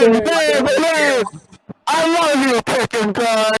live, live. I love you, fucking guy.